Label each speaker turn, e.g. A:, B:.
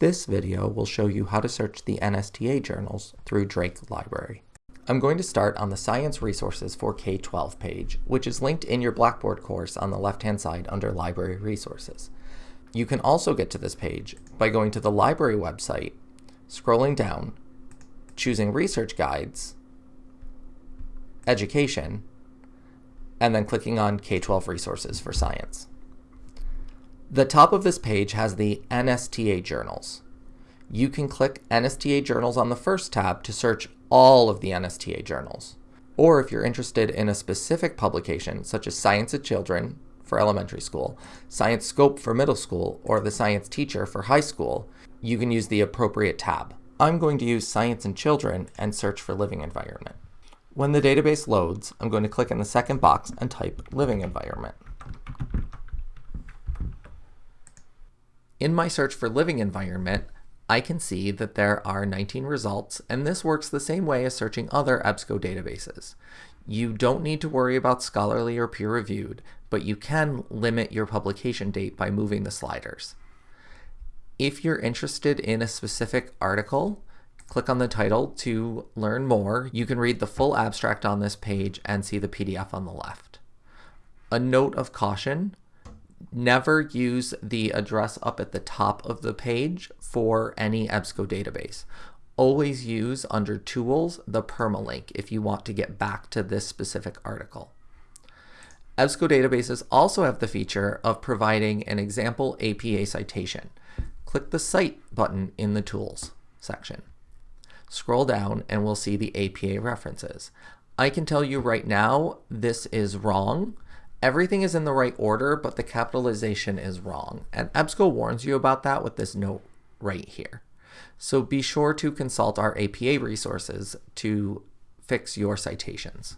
A: This video will show you how to search the NSTA journals through Drake Library. I'm going to start on the Science Resources for K-12 page, which is linked in your Blackboard course on the left-hand side under Library Resources. You can also get to this page by going to the library website, scrolling down, choosing Research Guides, Education, and then clicking on K-12 Resources for Science. The top of this page has the NSTA journals. You can click NSTA journals on the first tab to search all of the NSTA journals. Or if you're interested in a specific publication, such as Science of Children for elementary school, Science Scope for middle school, or the Science Teacher for high school, you can use the appropriate tab. I'm going to use Science and Children and search for Living Environment. When the database loads, I'm going to click in the second box and type Living Environment. In my search for living environment, I can see that there are 19 results, and this works the same way as searching other EBSCO databases. You don't need to worry about scholarly or peer-reviewed, but you can limit your publication date by moving the sliders. If you're interested in a specific article, click on the title to learn more. You can read the full abstract on this page and see the PDF on the left. A note of caution, never use the address up at the top of the page for any EBSCO database. Always use under Tools the permalink if you want to get back to this specific article. EBSCO databases also have the feature of providing an example APA citation. Click the Cite button in the Tools section. Scroll down and we'll see the APA references. I can tell you right now this is wrong Everything is in the right order, but the capitalization is wrong. And EBSCO warns you about that with this note right here. So be sure to consult our APA resources to fix your citations.